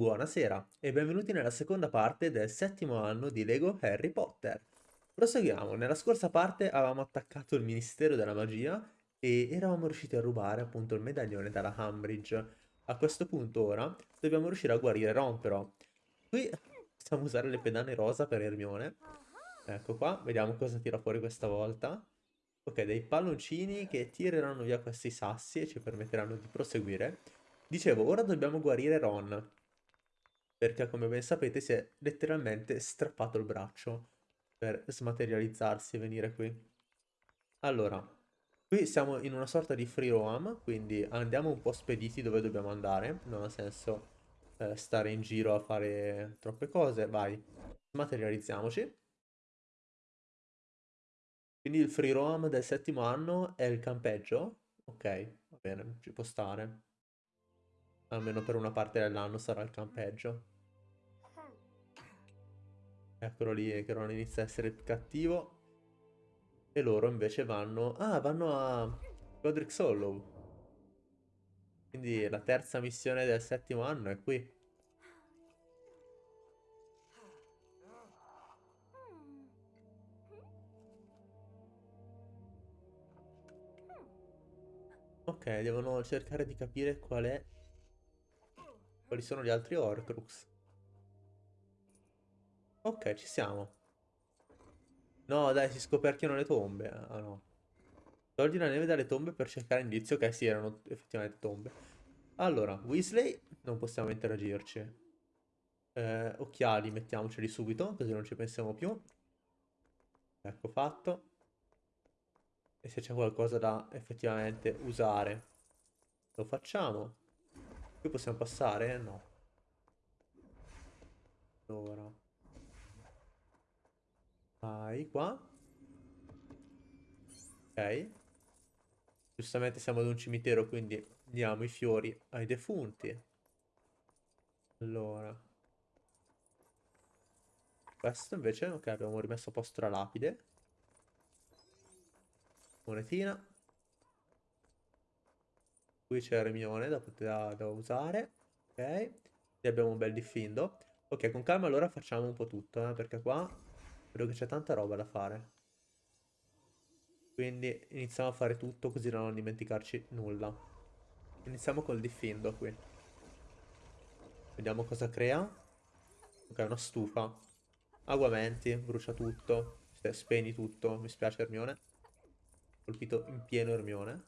Buonasera e benvenuti nella seconda parte del settimo anno di Lego Harry Potter. Proseguiamo, nella scorsa parte avevamo attaccato il Ministero della Magia e eravamo riusciti a rubare appunto il medaglione dalla Umbridge. A questo punto ora dobbiamo riuscire a guarire Ron però. Qui possiamo usare le pedane rosa per Hermione. Ecco qua, vediamo cosa tira fuori questa volta. Ok, dei palloncini che tireranno via questi sassi e ci permetteranno di proseguire. Dicevo, ora dobbiamo guarire Ron. Perché, come ben sapete, si è letteralmente strappato il braccio per smaterializzarsi e venire qui. Allora, qui siamo in una sorta di free roam, quindi andiamo un po' spediti dove dobbiamo andare. Non ha senso eh, stare in giro a fare troppe cose. Vai, smaterializziamoci. Quindi il free roam del settimo anno è il campeggio? Ok, va bene, ci può stare. Almeno per una parte dell'anno sarà il campeggio. Eccolo lì che non inizia a essere cattivo. E loro invece vanno... Ah, vanno a Godric Hollow. Quindi la terza missione del settimo anno è qui. Ok, devono cercare di capire qual è... Quali sono gli altri Horcrux. Ok, ci siamo. No, dai, si scoperchiano le tombe. Ah, no. Togli la neve dalle tombe per cercare indizio che sì, erano effettivamente tombe. Allora, Weasley, non possiamo interagirci. Eh, occhiali, mettiamoceli subito, così non ci pensiamo più. Ecco fatto. E se c'è qualcosa da effettivamente usare, lo facciamo. Qui possiamo passare? No. Allora. Vai qua. Ok. Giustamente siamo ad un cimitero, quindi diamo i fiori ai defunti. Allora. Questo invece, ok, abbiamo rimesso a posto la lapide. Monetina. Qui c'è Hermione da, da, da usare. Ok. E abbiamo un bel diffindo. Ok, con calma allora facciamo un po' tutto, eh, perché qua vedo che c'è tanta roba da fare. Quindi iniziamo a fare tutto così da non dimenticarci nulla. Iniziamo col diffindo qui. Vediamo cosa crea. Ok, una stufa. Aguamenti, brucia tutto. Spegni tutto. Mi spiace Hermione. Colpito in pieno Hermione.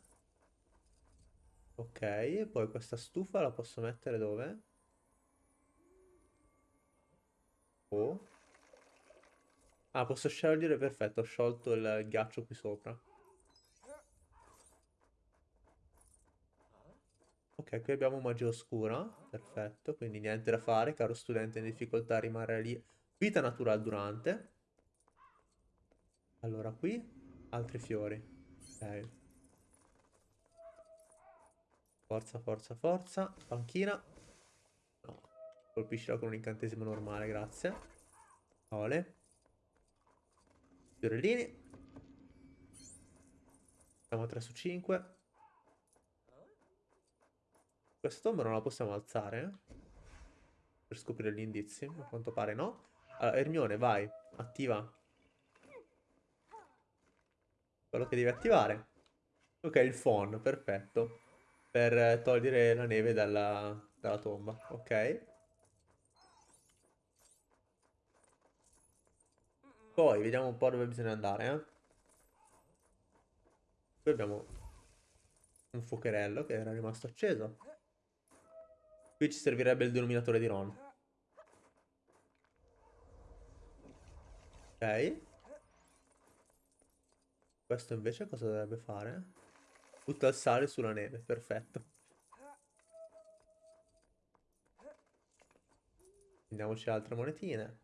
Ok, poi questa stufa la posso mettere dove? Oh. Ah, posso sciogliere? Perfetto, ho sciolto il ghiaccio qui sopra. Ok, qui abbiamo magia oscura. Perfetto, quindi niente da fare, caro studente in difficoltà rimarrà lì. Vita natural durante. Allora, qui altri fiori. Ok. Forza, forza, forza. Panchina. No. Colpiscila con un incantesimo normale, grazie. Ole. Fiorellini. Siamo a 3 su 5. Questa tomba non la possiamo alzare? Eh? Per scoprire gli indizi. A quanto pare no. Allora, Ermione, vai. Attiva. Quello che devi attivare. Ok, il phon, perfetto. Per togliere la neve dalla, dalla tomba. Ok. Poi vediamo un po' dove bisogna andare, eh. Qui abbiamo un fuocherello che era rimasto acceso. Qui ci servirebbe il denominatore di Ron. Ok. Questo invece cosa dovrebbe fare? Butta il sale sulla neve, perfetto. Prendiamoci altre monetine.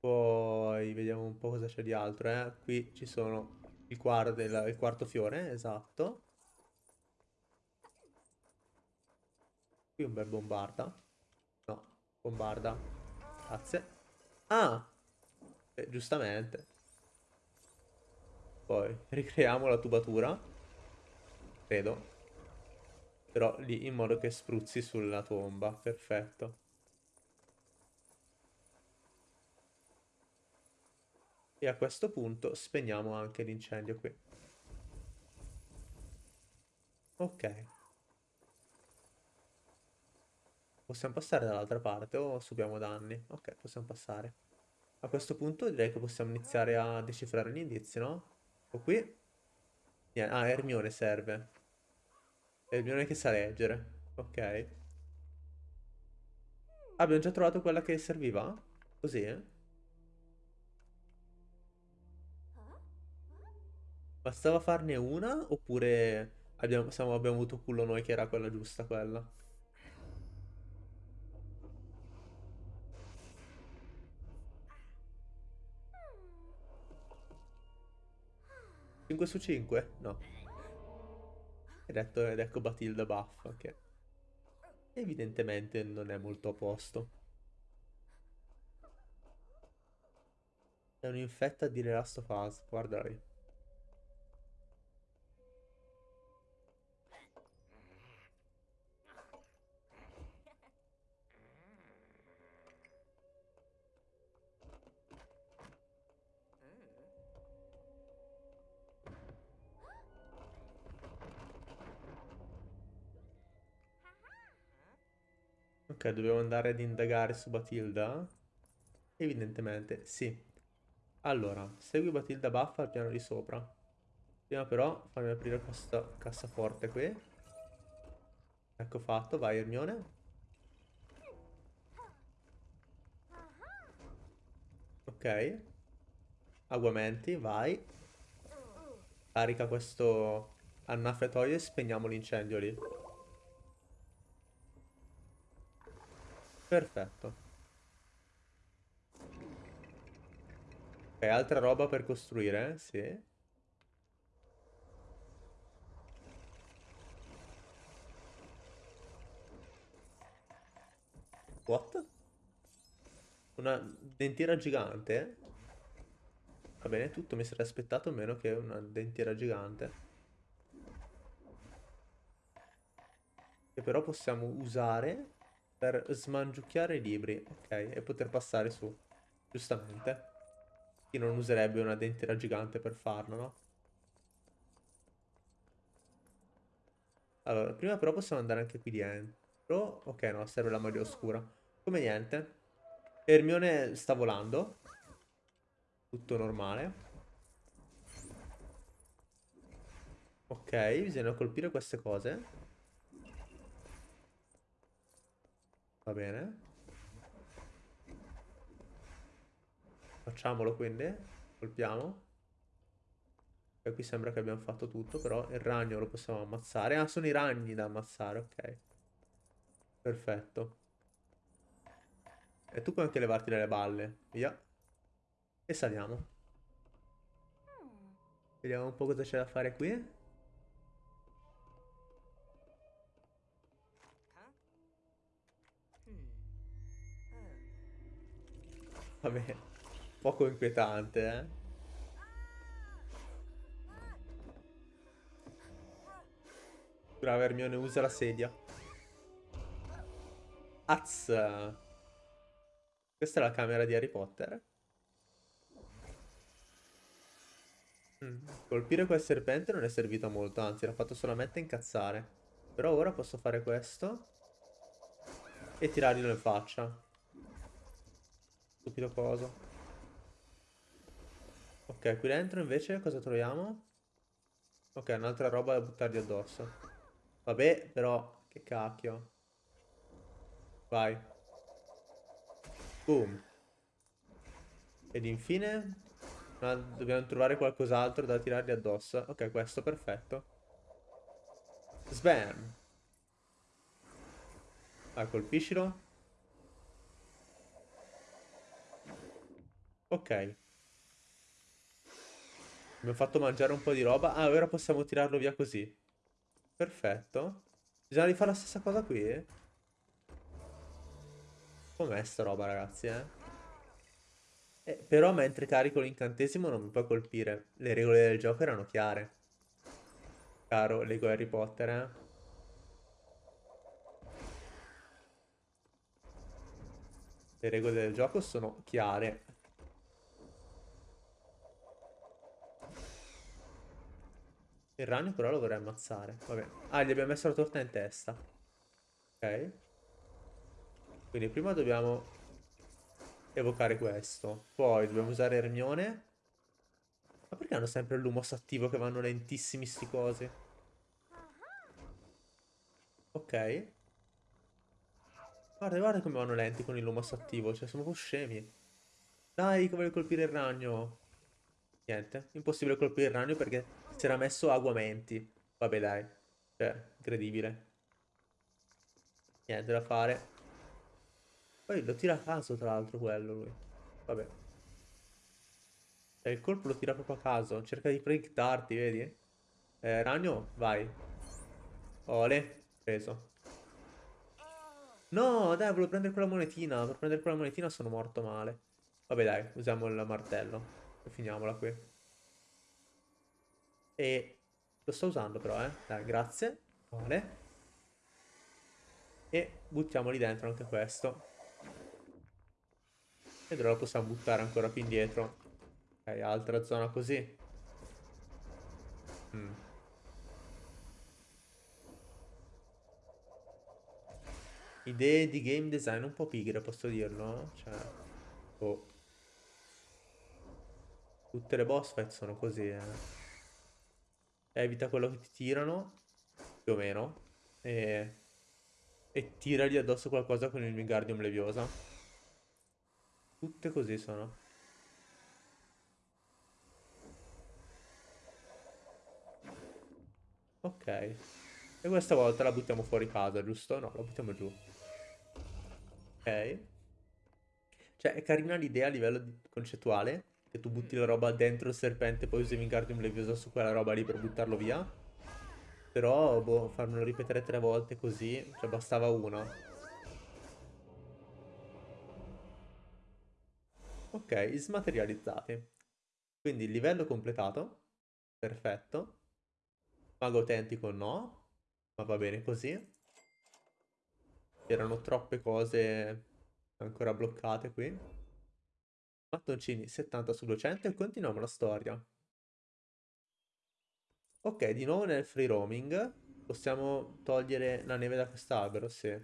Poi vediamo un po' cosa c'è di altro, eh. Qui ci sono il, quarto, del, il quarto fiore, esatto. Qui un bel bombarda. No, bombarda. Grazie. Ah! Eh, giustamente. Poi ricreiamo la tubatura. Credo. Però lì in modo che spruzzi sulla tomba. Perfetto. E a questo punto spegniamo anche l'incendio qui. Ok. Possiamo passare dall'altra parte o subiamo danni? Ok, possiamo passare. A questo punto direi che possiamo iniziare a decifrare gli indizi, no? O qui. Ah, Hermione serve. Hermione che sa leggere. Ok. abbiamo già trovato quella che serviva? Così, eh? Bastava farne una oppure abbiamo, siamo, abbiamo avuto culo noi che era quella giusta quella? 5 su 5? No. Hai detto ed ecco Batilda buffa che evidentemente non è molto a posto. È un'infetta di The Last of Us, guarda Ok, dobbiamo andare ad indagare su Batilda? Evidentemente, sì. Allora, segui Batilda Buffa al piano di sopra. Prima però fammi aprire questa cassaforte qui. Ecco fatto, vai Hermione. Ok. Aguamenti, vai. Carica questo annaffiatoio e spegniamo l'incendio lì. Perfetto. Ok, altra roba per costruire, sì. What? Una dentiera gigante? Va bene, tutto mi sarei aspettato meno che una dentiera gigante. Che però possiamo usare per smangiucchiare i libri, ok, e poter passare su, giustamente. Chi non userebbe una dentiera gigante per farlo, no? Allora, prima però possiamo andare anche qui dentro. Ok, no, serve la maglia oscura. Come niente. Hermione sta volando. Tutto normale. Ok, bisogna colpire queste cose. Va bene. Facciamolo quindi. Colpiamo. E qui sembra che abbiamo fatto tutto, però il ragno lo possiamo ammazzare. Ah, sono i ragni da ammazzare, ok. Perfetto. E tu puoi anche levarti dalle balle. Via. E saliamo. Vediamo un po' cosa c'è da fare qui. Vabbè, poco inquietante, eh. Brava Hermione, usa la sedia. Az. Questa è la camera di Harry Potter. Mm. Colpire quel serpente non è servito a molto, anzi l'ha fatto solamente incazzare. Però ora posso fare questo e tirarglielo in faccia. Stupido coso. Ok, qui dentro invece cosa troviamo? Ok, un'altra roba da buttargli addosso. Vabbè, però, che cacchio. Vai. Boom. Ed infine... dobbiamo trovare qualcos'altro da tirargli addosso. Ok, questo, perfetto. Sbam. Ah, colpiscilo. Ok. Abbiamo fatto mangiare un po' di roba. Ah, ora possiamo tirarlo via così. Perfetto. Bisogna rifare la stessa cosa qui. Com'è sta roba, ragazzi, eh? eh? Però mentre carico l'incantesimo non mi puoi colpire. Le regole del gioco erano chiare. Caro Lego Harry Potter, eh? Le regole del gioco sono chiare. Il ragno però lo vorrei ammazzare. Vabbè. Ah, gli abbiamo messo la torta in testa. Ok. Quindi prima dobbiamo evocare questo. Poi dobbiamo usare Ermione. Ma perché hanno sempre il lumos attivo che vanno lentissimi sti cosi? Ok. Guarda, guarda come vanno lenti con il lumos attivo. Cioè, sono un po' scemi. Dai, voglio colpire il ragno. Niente, impossibile colpire il ragno perché si era messo aguamenti. Vabbè, dai. Cioè, incredibile. Niente da fare. Poi lo tira a caso, tra l'altro, quello lui. Vabbè. Cioè, il colpo lo tira proprio a caso. Cerca di predictarti, vedi? Eh, ragno, vai. Ole, preso. No, dai, volevo prendere quella monetina. Per prendere quella monetina sono morto male. Vabbè, dai, usiamo il martello. E finiamola qui. E lo sto usando però, eh. Dai, grazie. Vale. E buttiamoli dentro anche questo. E ora lo possiamo buttare ancora più indietro. Ok, altra zona così. Mm. Idee di game design un po' pigre, posso dirlo? Cioè... Oh. Tutte le boss fight sono così, eh. Evita quello che ti tirano, più o meno, e, e tiragli addosso qualcosa con il Wingardium Leviosa. Tutte così sono. Ok. E questa volta la buttiamo fuori casa, giusto? No, la buttiamo giù. Ok. Cioè, è carina l'idea a livello concettuale, che tu butti la roba dentro il serpente, poi usi Wingardium Leviosa su quella roba lì per buttarlo via. Però, boh, farmelo ripetere tre volte così, cioè bastava una. Ok, smaterializzati. Quindi livello completato. Perfetto. Mago autentico no, ma va bene così. Erano troppe cose ancora bloccate qui. Mattoncini 70 su 200 e continuiamo la storia. Ok, di nuovo nel free roaming. Possiamo togliere la neve da quest'albero, sì.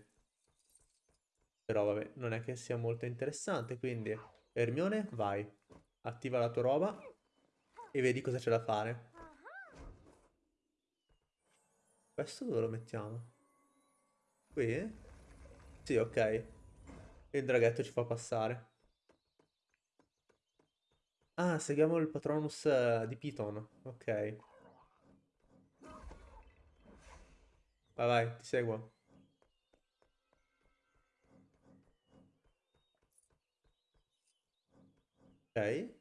Però vabbè, non è che sia molto interessante, quindi... Ermione, vai. Attiva la tua roba e vedi cosa c'è da fare. Questo dove lo mettiamo? Qui? Sì, ok. Il draghetto ci fa passare. Ah, seguiamo il Patronus uh, di Piton. Ok. Vai, vai, ti seguo. Ok.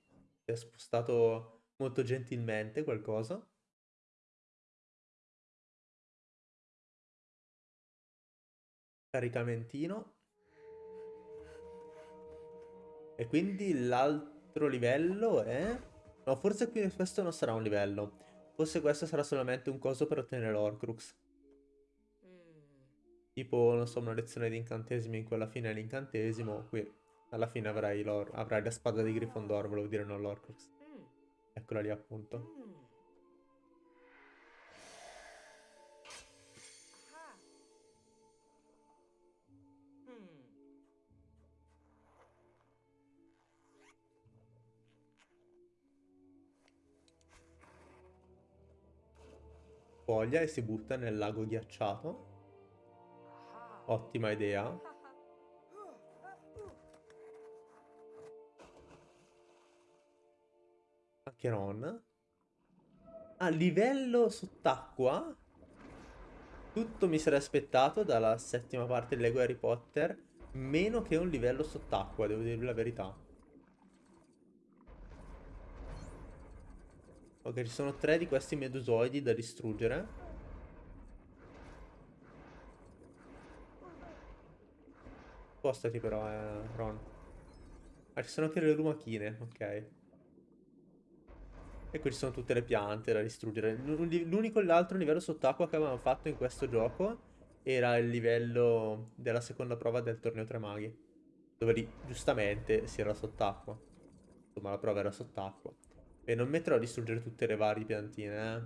Ti ha spostato molto gentilmente qualcosa. Caricamentino. E quindi l'altro altro livello è... No, forse qui questo non sarà un livello. Forse questo sarà solamente un coso per ottenere l'Orcrux. Tipo, non so, una lezione di incantesimi in cui alla fine è l'incantesimo. Qui alla fine avrai, avrai la spada di Gryffindor, volevo dire non l'Orcrux. Eccola lì appunto. Spoglia e si butta nel lago ghiacciato. Ottima idea. Anche Ron. A livello sott'acqua. Tutto mi sarei aspettato dalla settima parte di Lego Harry Potter. Meno che un livello sott'acqua, devo dirvi la verità. Ok, ci sono tre di questi medusoidi da distruggere. Spostati però, eh, Ron. Ah, ci sono anche le lumachine, ok. E qui ci sono tutte le piante da distruggere. L'unico e l'altro livello sott'acqua che avevamo fatto in questo gioco era il livello della seconda prova del torneo tre maghi. Dove lì, giustamente, si era sott'acqua. Insomma, la prova era sott'acqua. E non metterò a distruggere tutte le varie piantine, eh.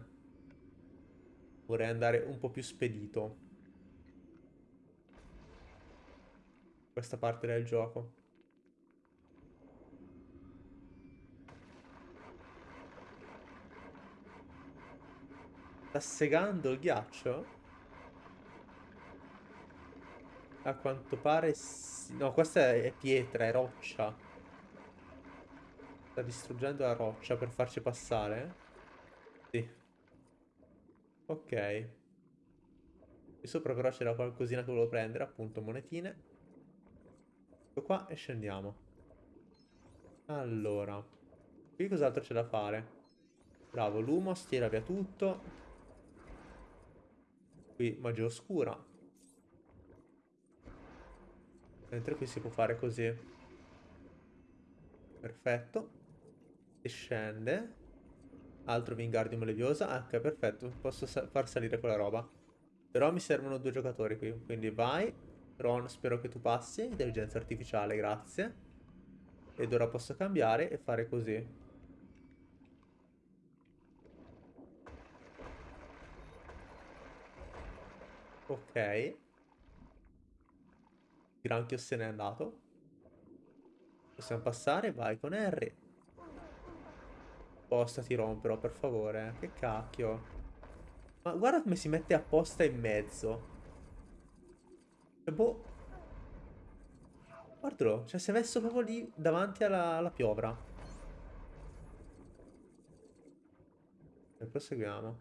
Vorrei andare un po' più spedito. Questa parte del gioco. Sta segando il ghiaccio? A quanto pare sì. No, questa è pietra, è roccia. Sta distruggendo la roccia per farci passare? Sì. Ok. Qui sopra però c'era qualcosina che volevo prendere, appunto monetine. Ecco qua e scendiamo. Allora. Qui cos'altro c'è da fare? Bravo, Lumos, tira via tutto. Qui magia oscura. Mentre qui si può fare così. Perfetto. E scende. Altro Wingardium Leviosa. Ok, perfetto. Posso sa far salire quella roba. Però mi servono due giocatori qui. Quindi vai. Ron, spero che tu passi. Intelligenza artificiale, grazie. Ed ora posso cambiare e fare così. Ok. Granchio se n'è andato. Possiamo passare? Vai con R. Spostati Ron però, per favore. Che cacchio. Ma guarda come si mette apposta in mezzo. Cioè, boh. Guardalo, cioè si è messo proprio lì davanti alla, alla piovra. E proseguiamo.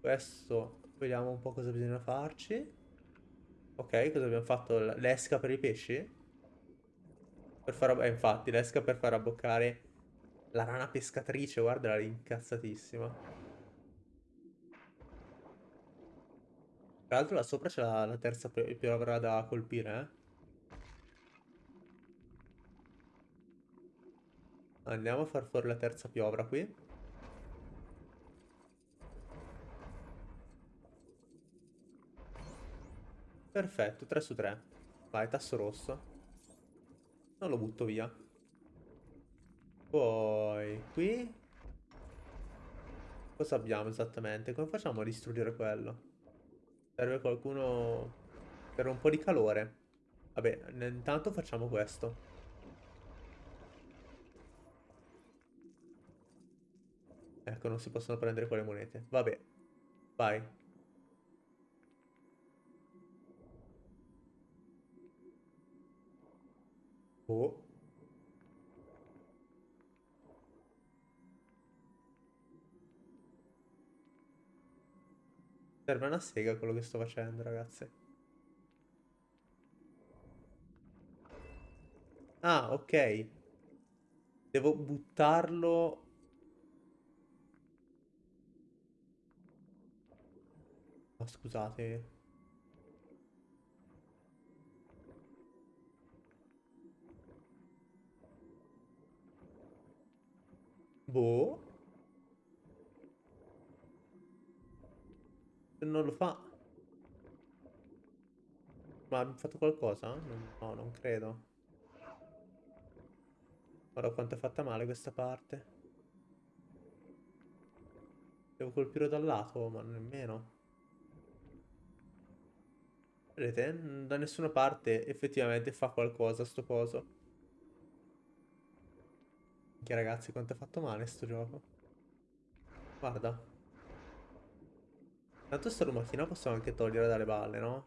Questo, vediamo un po' cosa bisogna farci. Ok, cosa abbiamo fatto? L'esca per i pesci? Per far... Eh, infatti, l'esca per far abboccare la rana pescatrice, guarda, era incazzatissima. Tra l'altro là sopra c'è la, la, terza piovra da colpire, eh. Andiamo a far fuori la terza piovra qui. Perfetto, 3 su 3. Vai, tasso rosso. Non lo butto via. Poi, qui... Cosa abbiamo esattamente? Come facciamo a distruggere quello? Serve qualcuno per un po' di calore. Vabbè, intanto facciamo questo. Ecco, non si possono prendere quelle monete. Vabbè, vai. Oh. Serve una sega quello che sto facendo, ragazzi. Ah, ok. Devo buttarlo... Oh, scusate. Boh. Se non lo fa... Ma ha fatto qualcosa? No, non credo. Guarda quanto è fatta male questa parte. Devo colpire dal lato, ma nemmeno. Vedete? Da nessuna parte effettivamente fa qualcosa sto coso. Che ragazzi, quanto è fatto male sto gioco. Guarda. Tanto sta lumatina possiamo anche togliere dalle balle, no?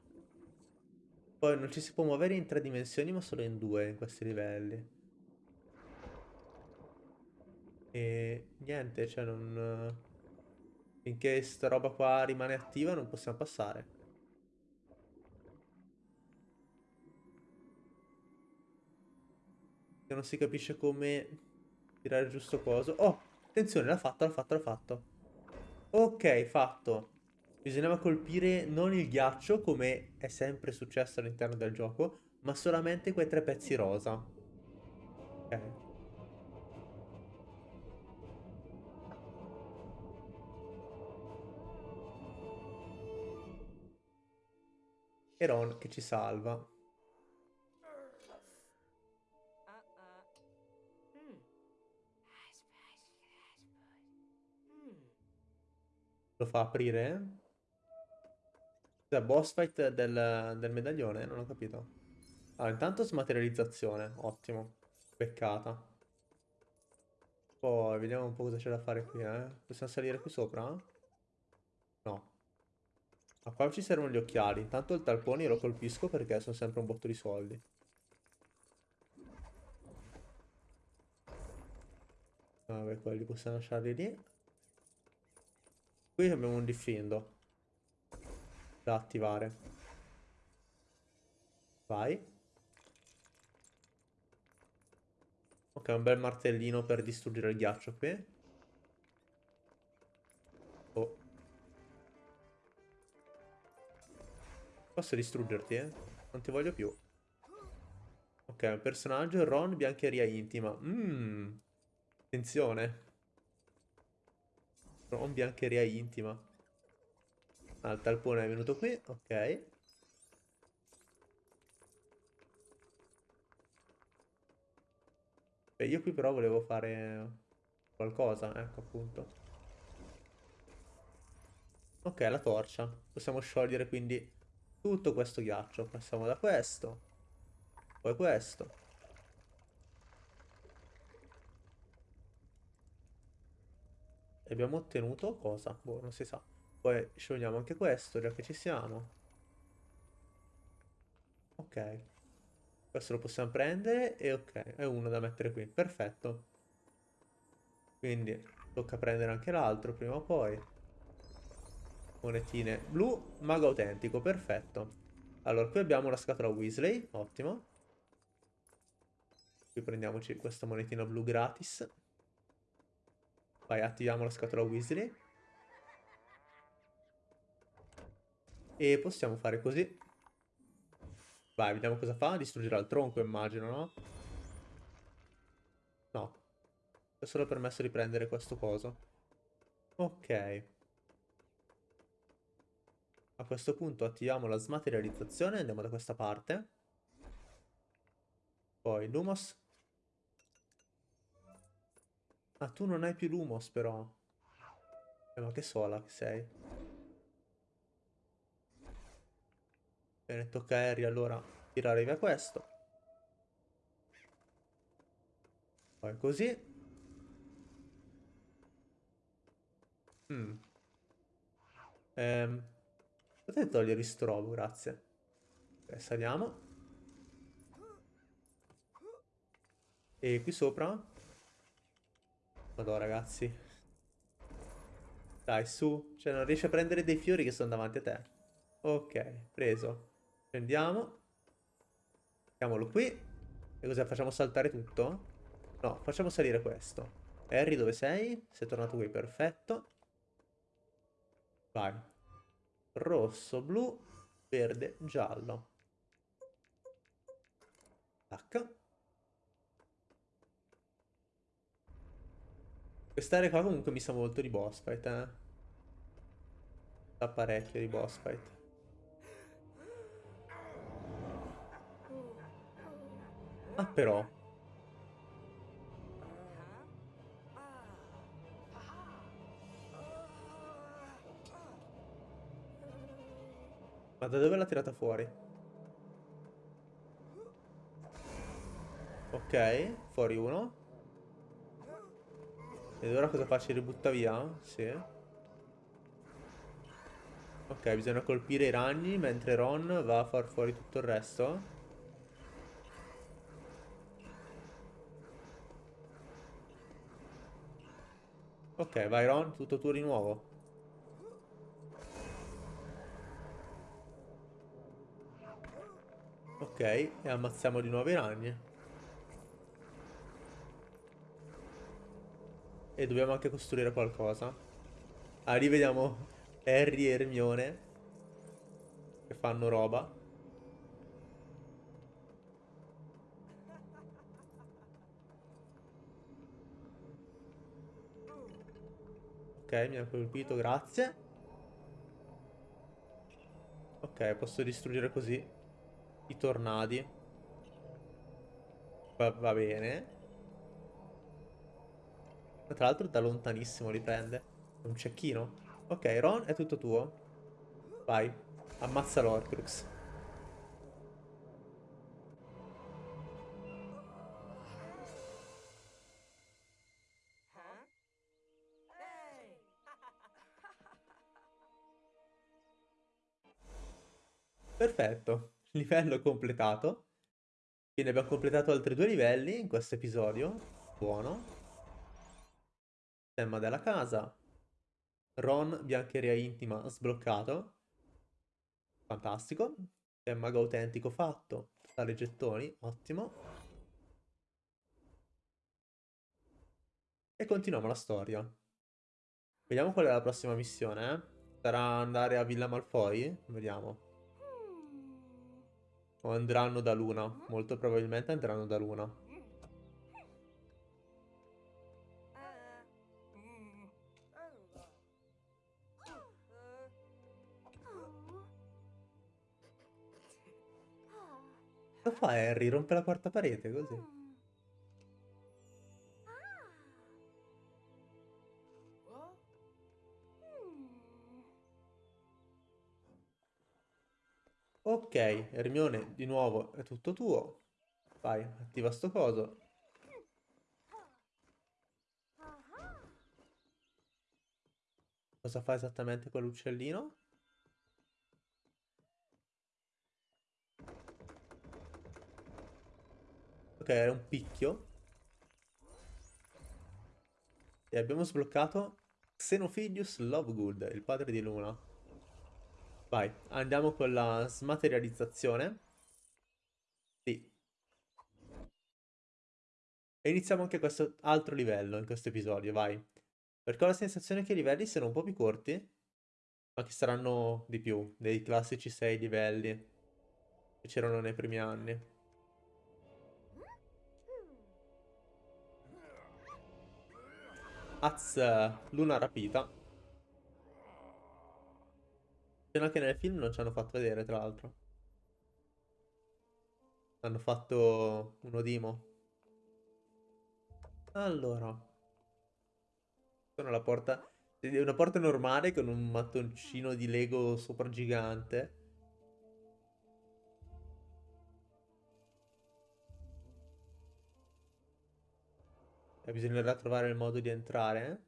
Poi non ci si può muovere in tre dimensioni, ma solo in due in questi livelli. E niente, cioè non... Finché sta roba qua rimane attiva non possiamo passare. Non si capisce come tirare il giusto coso. Oh, attenzione, l'ha fatto, l'ha fatto, l'ha fatto. Ok, fatto. Bisognava colpire non il ghiaccio, come è sempre successo all'interno del gioco, ma solamente quei tre pezzi rosa. Ok. E Ron che ci salva. Lo fa aprire? Cioè, boss fight del, del medaglione? Non ho capito. Allora, intanto smaterializzazione. Ottimo. Beccata. Poi, vediamo un po' cosa c'è da fare qui, eh. Possiamo salire qui sopra? No. Ma qua ci servono gli occhiali. Intanto il talponi lo colpisco perché sono sempre un botto di soldi. Vabbè, quelli possiamo lasciarli lì. Qui abbiamo un diffindo da attivare. Vai. Ok, un bel martellino per distruggere il ghiaccio qui. Oh. Posso distruggerti, eh? Non ti voglio più. Ok, un personaggio, Ron, biancheria intima. Mmm. Attenzione. Ron, biancheria intima. Ah, il talpone è venuto qui, ok. Beh, io qui però volevo fare qualcosa, ecco appunto. Ok, la torcia. Possiamo sciogliere quindi tutto questo ghiaccio. Passiamo da questo. Poi questo. E abbiamo ottenuto cosa? Boh, non si sa. Poi sciogliamo anche questo, già che ci siamo. Ok. Questo lo possiamo prendere e ok, è uno da mettere qui. Perfetto. Quindi tocca prendere anche l'altro prima o poi. Monetine blu, mago autentico, perfetto. Allora, qui abbiamo la scatola Weasley, ottimo. Qui prendiamoci questa monetina blu gratis. Vai, attiviamo la scatola Weasley. E possiamo fare così. Vai, vediamo cosa fa. Distruggerà il tronco, immagino, no? No. È solo permesso di prendere questo coso. Ok. A questo punto attiviamo la smaterializzazione. Andiamo da questa parte. Poi Lumos. Ah, tu non hai più Lumos, però. Eh, ma che sola che sei. Bene, tocca a Harry allora tirare via questo. Poi così. Mm. Ehm, potete togliere il strobo, grazie. Ok, saliamo. E qui sopra? Madonna, ragazzi. Dai, su. Cioè, non riesci a prendere dei fiori che sono davanti a te. Ok, preso. Prendiamo. Mettiamolo qui. E cosa facciamo saltare tutto? No, facciamo salire questo. Harry, dove sei? Sei tornato qui, perfetto. Vai. Rosso, blu, verde, giallo. Tac. Quest'area qua comunque mi sa molto di boss fight, eh. Sa parecchio di boss fight. Ah, però. Ma da dove l'ha tirata fuori? Ok, fuori uno. Ed ora cosa faccio? Ributta via? Sì. Ok, bisogna colpire i ragni mentre Ron va a far fuori tutto il resto. Ok, vai Ron, tutto tuo di nuovo. Ok, e ammazziamo di nuovo i ragni. E dobbiamo anche costruire qualcosa. Ah, lì vediamo Harry e Hermione che fanno roba. Ok, mi ha colpito, grazie. Ok, posso distruggere così i tornadi. Va, va bene. Tra l'altro da lontanissimo li prende. Un cecchino. Ok, Ron, è tutto tuo. Vai, ammazza l'Orcrux. Perfetto, livello completato. Quindi abbiamo completato altri due livelli in questo episodio. Buono. Stemma della casa. Ron, biancheria intima, sbloccato. Fantastico. È mago autentico fatto. Totale gettoni, ottimo. E continuiamo la storia. Vediamo qual è la prossima missione, eh? Sarà andare a Villa Malfoy? Vediamo. O andranno da Luna. Molto probabilmente andranno da Luna. Cosa fa Harry? Rompe la quarta parete così. Ok, Hermione, di nuovo è tutto tuo. Vai, attiva sto coso. Cosa fa esattamente quell'uccellino? Ok, era un picchio. E abbiamo sbloccato Xenophilius Lovegood, il padre di Luna. Vai, andiamo con la smaterializzazione. Sì. E iniziamo anche questo altro livello in questo episodio, vai. Perché ho la sensazione che i livelli siano un po' più corti, ma che saranno di più, dei classici 6 livelli che c'erano nei primi anni. Az, luna rapita. Scena che nel film non ci hanno fatto vedere, tra l'altro. Hanno fatto un Odimo. Allora. Sono la porta... È una porta normale con un mattoncino di Lego sopra gigante. Bisognerà trovare il modo di entrare.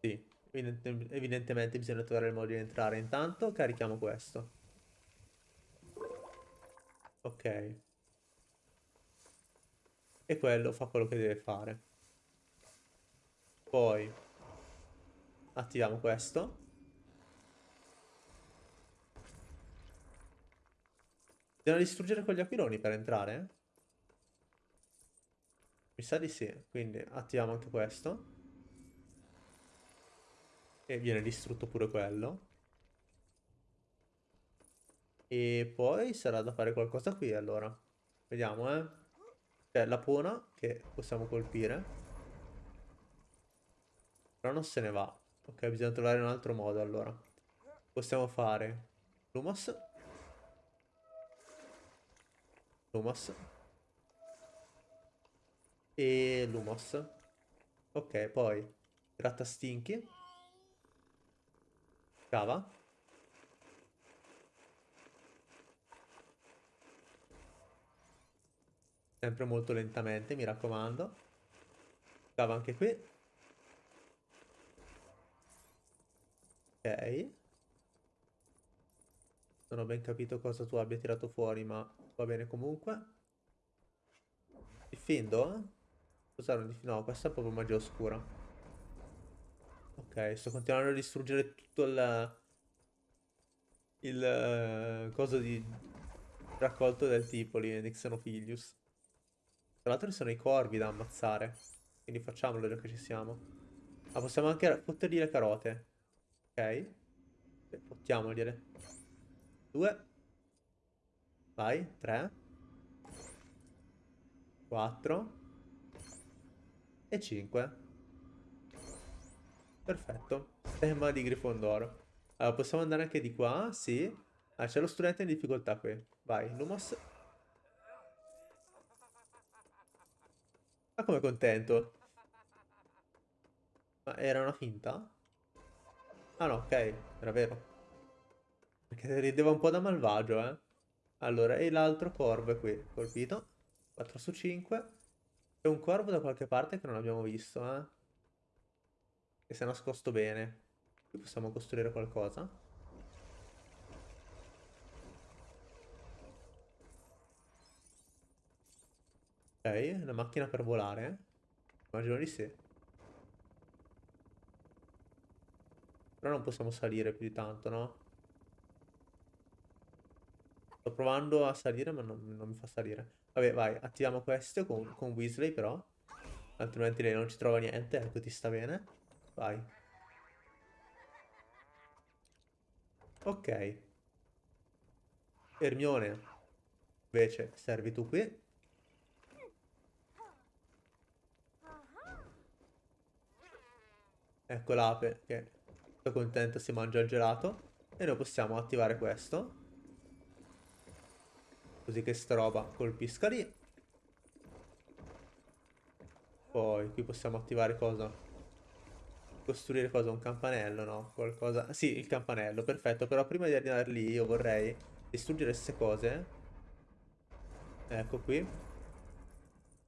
Sì. Evidente, evidentemente bisogna trovare il modo di entrare. Intanto carichiamo questo. Ok. E quello fa quello che deve fare. Poi attiviamo questo. Bisogna distruggere quegli aquiloni per entrare? Mi sa di sì, quindi attiviamo anche questo. E viene distrutto pure quello. E poi sarà da fare qualcosa qui allora. Vediamo, eh. C'è la pona che possiamo colpire. Però non se ne va. Ok, bisogna trovare un altro modo allora. Possiamo fare Lumos. Lumos. E Lumos. Ok, poi Grattastinchi. Cava. Sempre molto lentamente, mi raccomando. Cava anche qui. Ok. Non ho ben capito cosa tu abbia tirato fuori, ma va bene comunque. Diffindo? Cos'era diffindo? No, questa è proprio magia oscura. Ok, sto continuando a distruggere tutto il... Il... Uh, coso di raccolto del tipo lì, di. Tra l'altro ci sono i corvi da ammazzare. Quindi facciamolo già che ci siamo. Ma possiamo anche fottergli le carote. Ok. Fottiamogliele. Due. Vai, tre. Quattro. E cinque. Perfetto. Stemma di Grifondoro. Allora, possiamo andare anche di qua, sì. Ah, c'è lo studente in difficoltà qui. Vai, Lumos. Ma come contento? Ma era una finta? Ah no, ok, era vero. Perché rideva un po' da malvagio, eh. Allora, e l'altro corvo è qui, colpito. 4 su 5. C'è un corvo da qualche parte che non abbiamo visto, eh. Che si è nascosto bene. Qui possiamo costruire qualcosa. Ok, una macchina per volare. Immagino di sì. Però non possiamo salire più di tanto, no? Sto provando a salire ma non, non mi fa salire. Vabbè, vai, attiviamo questo con, con Weasley però. Altrimenti lei non ci trova niente, ecco ti sta bene. Vai. Ok. Ermione. Invece, servi tu qui. Ecco l'ape che sto contento si mangia il gelato. E noi possiamo attivare questo. Così che sta roba colpisca lì. Poi qui possiamo attivare cosa? Costruire cosa? Un campanello, no? Qualcosa... Sì, il campanello, perfetto. Però prima di arrivare lì io vorrei distruggere queste cose. Ecco qui.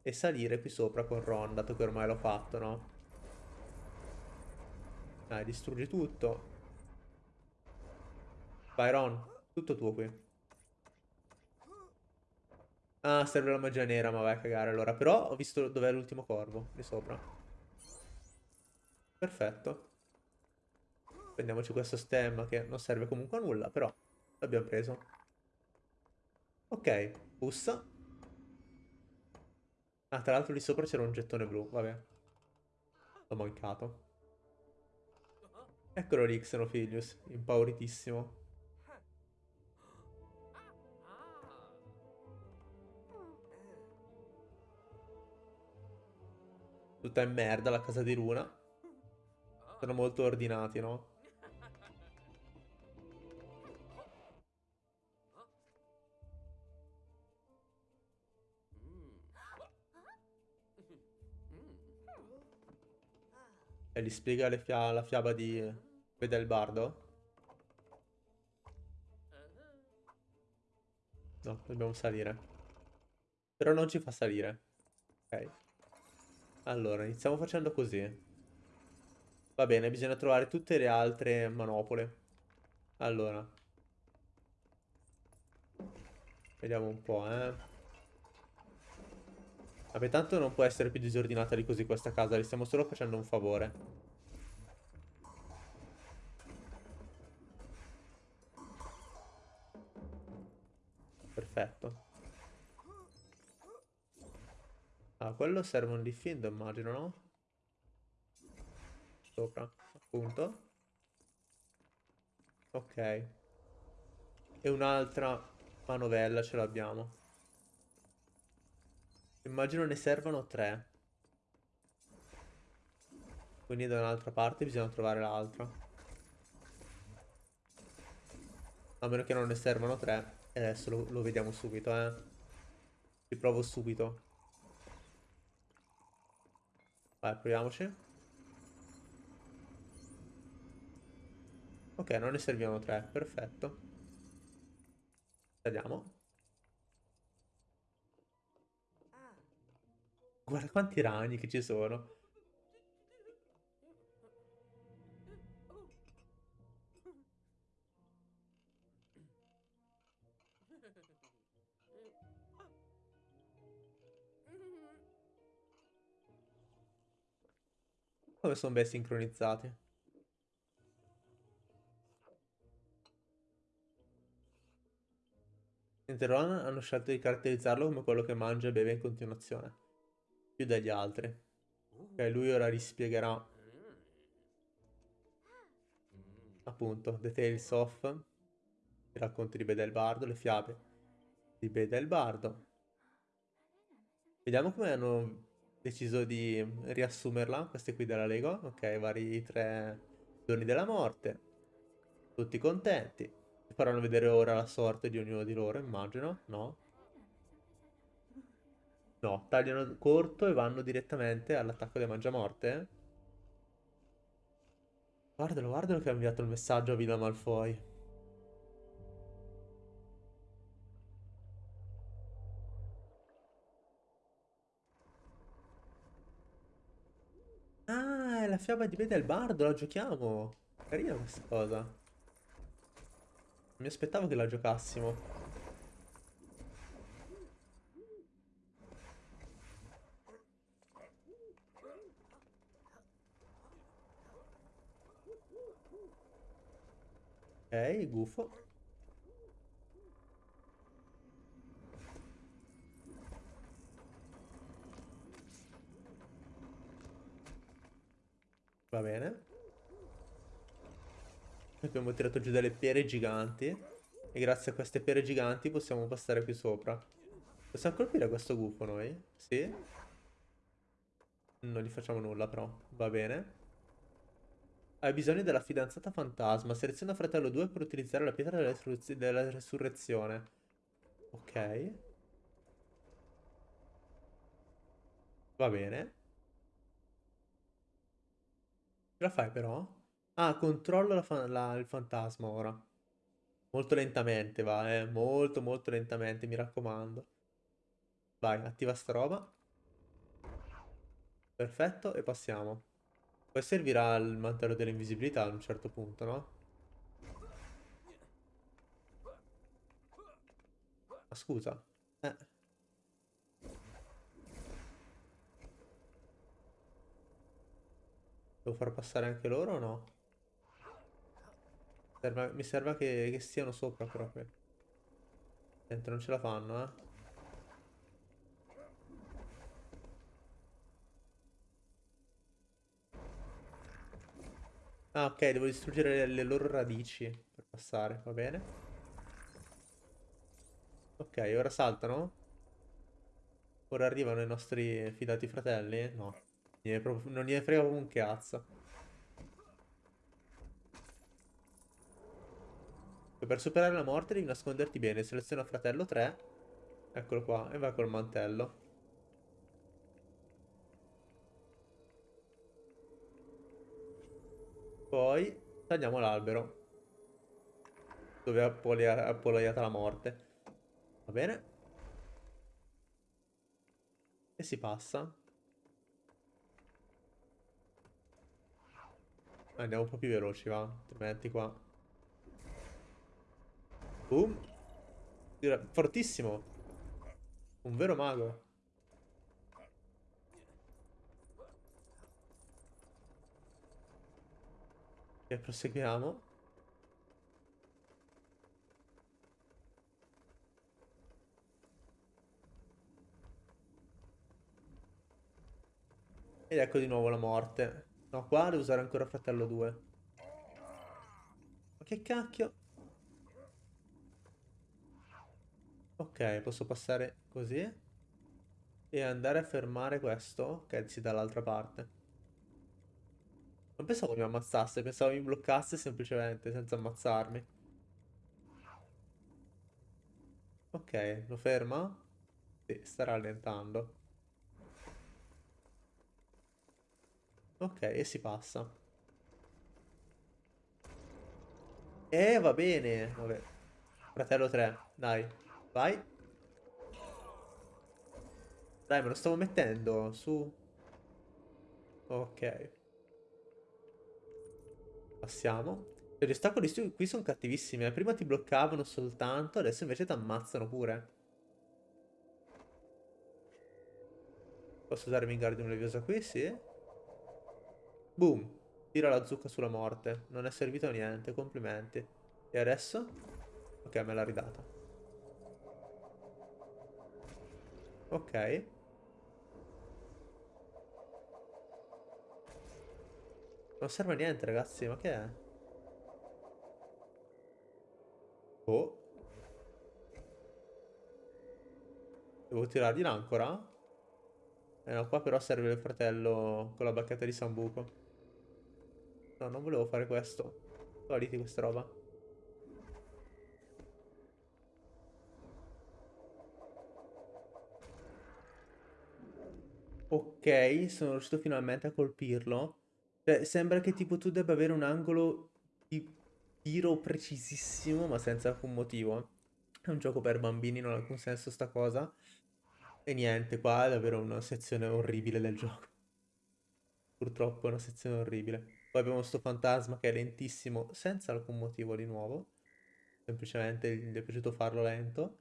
E salire qui sopra con Ron, dato che ormai l'ho fatto, no? Dai, distruggi tutto. Vai Ron, tutto tuo qui. Ah, serve la magia nera, ma vai a cagare allora. Però ho visto dov'è l'ultimo corvo, di sopra. Perfetto. Prendiamoci questo stemma che non serve comunque a nulla, però l'abbiamo preso. Ok, bussa. Ah, tra l'altro lì sopra c'era un gettone blu, vabbè. L'ho mancato. Eccolo lì, Xenophilius, impauritissimo. Tutta in merda la casa di Luna. Sono molto ordinati, no? E gli spiega fia- la fiaba di Bedelbardo? No, dobbiamo salire. Però non ci fa salire. Ok. Allora, iniziamo facendo così. Va bene, bisogna trovare tutte le altre manopole. Allora. Vediamo un po', eh. Vabbè, tanto non può essere più disordinata di così questa casa, gli stiamo solo facendo un favore. Perfetto. Ah, quello serve un diffindo, immagino, no? Sopra, appunto. Ok. E un'altra manovella ce l'abbiamo. Immagino ne servano tre. Quindi da un'altra parte bisogna trovare l'altra. A meno che non ne servano tre. E adesso lo, lo vediamo subito, eh. Ci provo subito. Vai, proviamoci. Ok, non ne servivano tre, perfetto. Saliamo. Guarda quanti ragni che ci sono. Come sono ben sincronizzati. Enteron hanno scelto di caratterizzarlo come quello che mangia e beve in continuazione. Più degli altri. Ok, lui ora rispiegherà. Appunto, The Tales of. I racconti di Bedelbardo, le fiabe di Bedelbardo. Vediamo come hanno deciso di riassumerla, queste qui della Lego. Ok, vari tre giorni della morte. Tutti contenti. Faranno vedere ora la sorte di ognuno di loro, immagino. No? No, tagliano corto e vanno direttamente all'attacco dei Mangiamorte. Guardalo, guardalo che ha inviato il messaggio a Villa Malfoy. La fiaba di Beda il Bardo, la giochiamo. Carina questa cosa. Mi aspettavo che la giocassimo. Ok, gufo. Va bene. Abbiamo tirato giù delle pere giganti. E grazie a queste pere giganti possiamo passare qui sopra. Possiamo colpire questo gufo noi? Sì? Non gli facciamo nulla però. Va bene. Hai bisogno della fidanzata fantasma. Seleziona fratello 2 per utilizzare la pietra della, della resurrezione. Ok. Va bene. Ce la fai però? Ah, controllo la fa la, il fantasma ora. Molto lentamente va, eh. Molto, molto lentamente, mi raccomando. Vai, attiva sta roba. Perfetto, e passiamo. Poi servirà il mantello dell'invisibilità a un certo punto, no? Ma scusa. Eh. Devo far passare anche loro o no? Serve, mi serve che, che stiano sopra qui. Dentro non ce la fanno, eh. Ah, ok, devo distruggere le, le loro radici per passare, va bene. Ok, ora saltano. Ora arrivano i nostri fidati fratelli? No. Non gliene frega proprio un cazzo. Per superare la morte devi nasconderti bene. Seleziona fratello 3. Eccolo qua. E va col mantello. Poi tagliamo l'albero. Dove è appollaiata la morte. Va bene. E si passa. Andiamo un po' più veloci, va. Altrimenti qua. Boom. Fortissimo. Un vero mago. E proseguiamo. Ed ecco di nuovo la morte. No, qua devo usare ancora fratello 2. Ma che cacchio? Ok, posso passare così. E andare a fermare questo. Ok, si dall'altra parte. Non pensavo mi ammazzasse, pensavo mi bloccasse semplicemente, senza ammazzarmi. Ok, lo ferma? Sì, sta rallentando. Ok, e si passa. Eh, va bene. Vabbè. Fratello 3, dai. Vai. Dai, me lo stavo mettendo su. Ok. Passiamo. Gli ostacoli qui sono cattivissimi. Eh. Prima ti bloccavano soltanto, adesso invece ti ammazzano pure. Posso usare Wingardium Leviosa qui? Sì. Boom. Tira la zucca sulla morte. Non è servito a niente, complimenti. E adesso? Ok, me l'ha ridata. Ok. Non serve a niente, ragazzi, ma che è? Oh. Devo tirargli l'ancora? Eh no, qua però serve il fratello con la bacchetta di Sambuco. No, non volevo fare questo. Valiti questa roba. Ok, sono riuscito finalmente a colpirlo. Cioè, sembra che tipo tu debba avere un angolo di tiro precisissimo, ma senza alcun motivo. È un gioco per bambini, non ha alcun senso sta cosa. E niente, qua è davvero una sezione orribile del gioco. Purtroppo è una sezione orribile. Poi abbiamo sto fantasma che è lentissimo, senza alcun motivo di nuovo. Semplicemente gli è piaciuto farlo lento.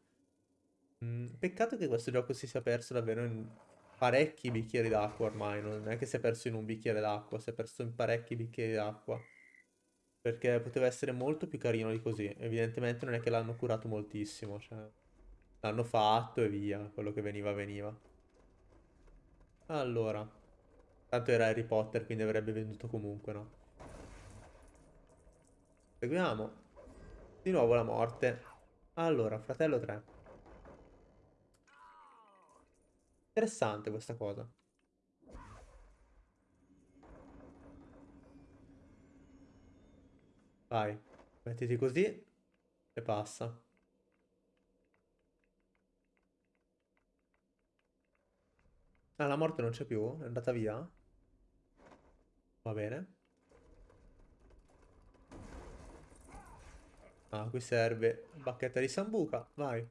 Mm, peccato che questo gioco si sia perso davvero in parecchi bicchieri d'acqua ormai. Non è che si è perso in un bicchiere d'acqua, si è perso in parecchi bicchieri d'acqua. Perché poteva essere molto più carino di così. Evidentemente non è che l'hanno curato moltissimo. Cioè, l'hanno fatto e via. Quello che veniva, veniva. Allora. Tanto era Harry Potter, quindi avrebbe venduto comunque, no? Seguiamo. Di nuovo la morte. Allora, fratello 3. Interessante questa cosa. Vai, mettiti così e passa. Ah, la morte non c'è più? È andata via? Va bene. Ah, qui serve bacchetta di sambuca. Vai.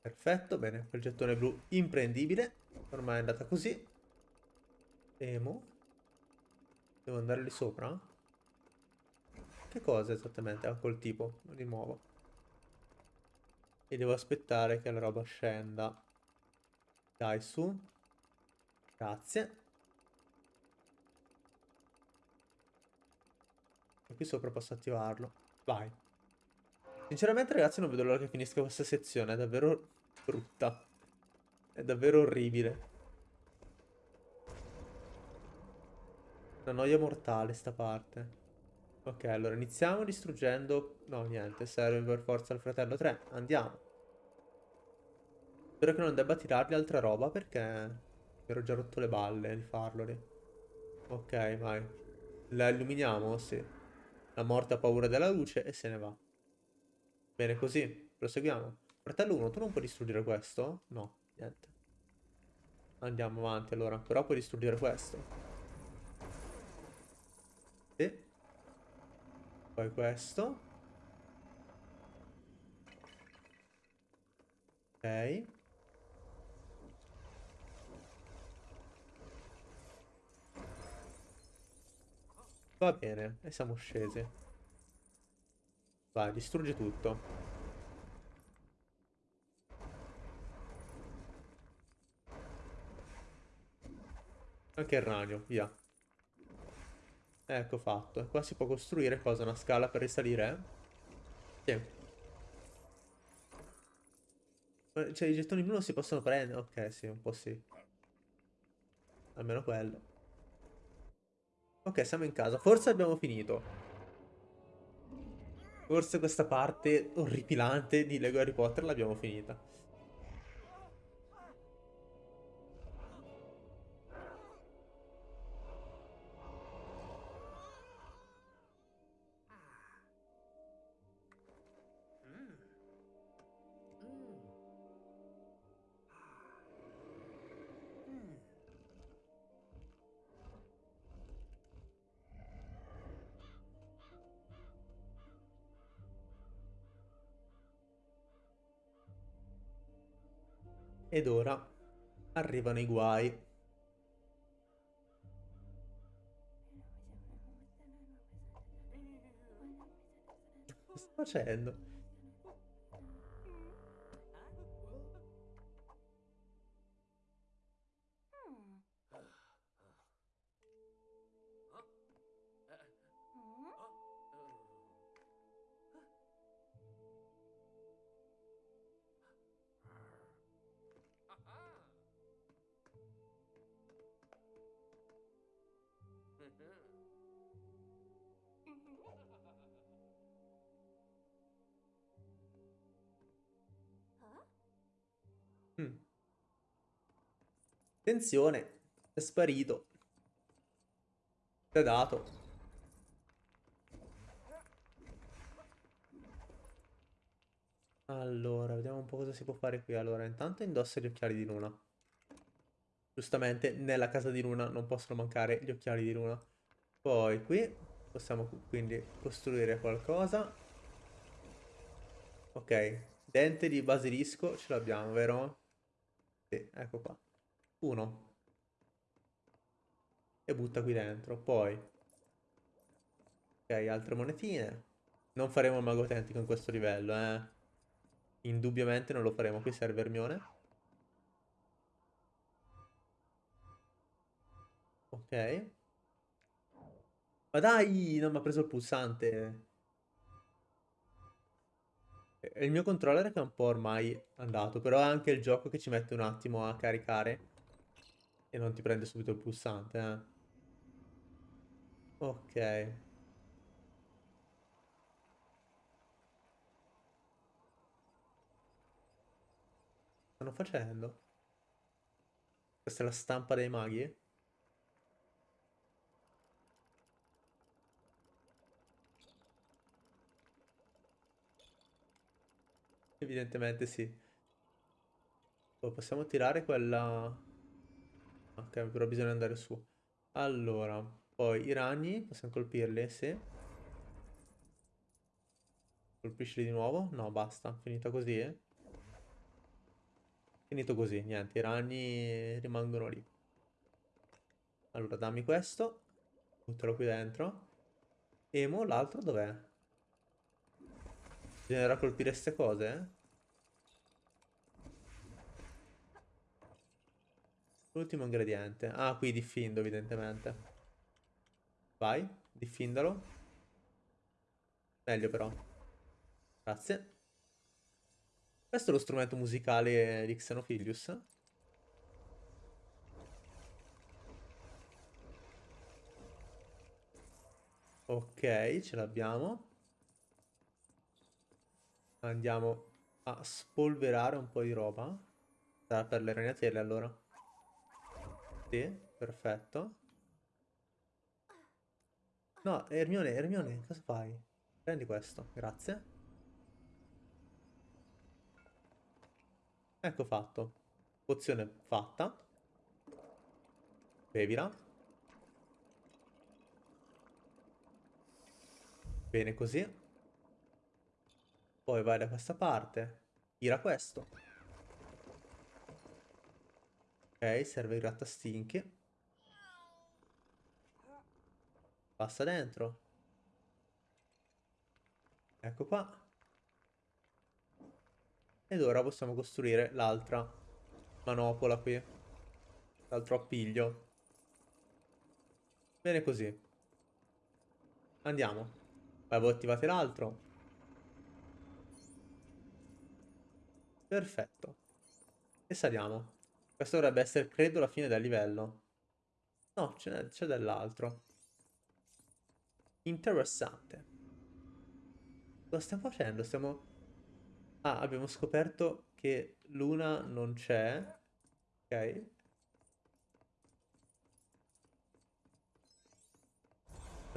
Perfetto, bene. Quel gettone blu imprendibile. Ormai è andata così. Emo. Devo andare lì sopra? Che cosa esattamente ha col tipo? Di nuovo. E devo aspettare che la roba scenda. Dai, su. Grazie. E qui sopra posso attivarlo. Vai. Sinceramente ragazzi non vedo l'ora che finisca questa sezione, è davvero brutta. È davvero orribile. Una noia mortale sta parte. Ok, allora iniziamo distruggendo... No, niente, serve per forza il fratello 3. Andiamo. Spero che non debba tirargli altra roba perché... Mi ero già rotto le balle di farlo lì. Ok, vai. La illuminiamo? Sì. La morte ha paura della luce e se ne va. Bene, così. Proseguiamo. Fratello 1, tu non puoi distruggere questo? No, niente. Andiamo avanti allora. Però puoi distruggere questo. Sì. Poi questo. Ok. Va bene, e siamo scesi. Vai, distruggi tutto. Anche il ragno, via. Ecco fatto. Qua si può costruire cosa? Una scala per risalire? Sì. Cioè i gettoni blu non si possono prendere? Ok, sì, un po' sì. Almeno quello. Ok, siamo in casa. Forse abbiamo finito. Forse questa parte orripilante di Lego Harry Potter l'abbiamo finita. Ed ora arrivano i guai. Sto facendo? Attenzione, è sparito. È dato. Allora, vediamo un po' cosa si può fare qui. Allora, intanto indossa gli occhiali di luna. Giustamente, nella casa di luna non possono mancare gli occhiali di luna. Poi qui possiamo quindi costruire qualcosa. Ok, dente di basilisco ce l'abbiamo, vero? Sì, ecco qua. Uno. E butta qui dentro. Poi. Ok, altre monetine. Non faremo il mago autentico in questo livello, eh. Indubbiamente non lo faremo. Qui serve Ermione. Ok. Ma dai, non mi ha preso il pulsante. Il mio controller che è un po' ormai andato, però è anche il gioco che ci mette un attimo a caricare e non ti prende subito il pulsante, eh. Ok. Stanno facendo? Questa è la stampa dei maghi? Evidentemente sì. Poi possiamo tirare quella... Ok, però bisogna andare su. Allora, poi i ragni, possiamo colpirli? Sì. Colpiscili di nuovo? No, basta. Finita così, eh? Finito così, niente, i ragni rimangono lì. Allora, dammi questo. Buttalo qui dentro. Emo, l'altro dov'è? Bisognerà colpire queste cose, eh? L'ultimo ingrediente. Ah, qui diffindo, evidentemente. Vai, diffindalo. Meglio però. Grazie. Questo è lo strumento musicale di Xenophilius. Ok, ce l'abbiamo. Andiamo a spolverare un po' di roba. Sarà per le ragnatele allora. Sì, perfetto. No, Ermione, Ermione, cosa fai? Prendi questo, grazie. Ecco fatto. Pozione fatta. Bevila. Bene così. Poi vai da questa parte. Tira questo. Serve il grattastinchi. Passa dentro. Ecco qua. Ed ora possiamo costruire l'altra manopola qui. L'altro appiglio. Bene così. Andiamo. Poi voi attivate l'altro. Perfetto. E saliamo. Questo dovrebbe essere, credo, la fine del livello. No, c'è dell'altro. Interessante. Cosa stiamo facendo? Stiamo... Ah, abbiamo scoperto che Luna non c'è. Ok.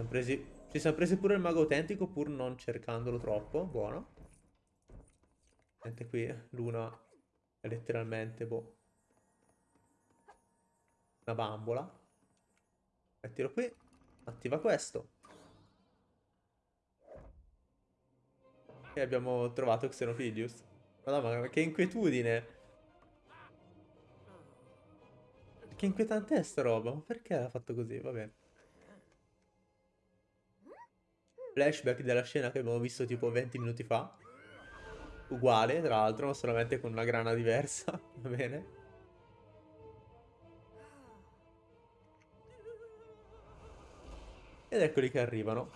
Presi... Ci siamo presi pure il mago autentico pur non cercandolo troppo. Buono. Sente qui, Luna è letteralmente, boh, una bambola. Mettilo qui. Attiva questo. E abbiamo trovato Xenophilius. Madonna, ma che inquietudine. Che inquietante è sta roba? Ma perché l'ha fatto così? Vabbè. Flashback della scena che abbiamo visto tipo 20 minuti fa. Uguale, tra l'altro, ma solamente con una grana diversa. Va bene. Ed eccoli che arrivano.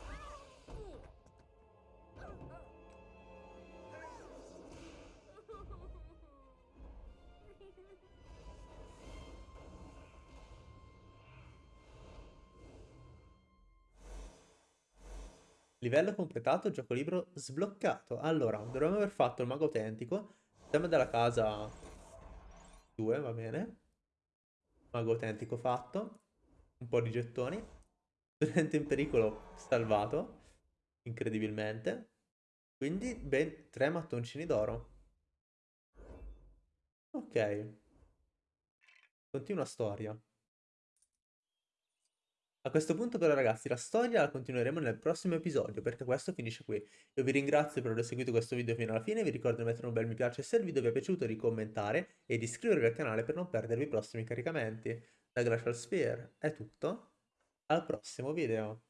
Livello completato, gioco libro sbloccato. Allora, dovremmo aver fatto il mago autentico. Siamo della casa 2, va bene. Mago autentico fatto. Un po' di gettoni. Studente in pericolo salvato. Incredibilmente. Quindi ben tre mattoncini d'oro. Ok. Continua storia. A questo punto però ragazzi la storia la continueremo nel prossimo episodio perché questo finisce qui. Io vi ringrazio per aver seguito questo video fino alla fine, vi ricordo di mettere un bel mi piace se il video vi è piaciuto, di commentare e di iscrivervi al canale per non perdervi i prossimi caricamenti. Da Glacial Sphere è tutto, al prossimo video.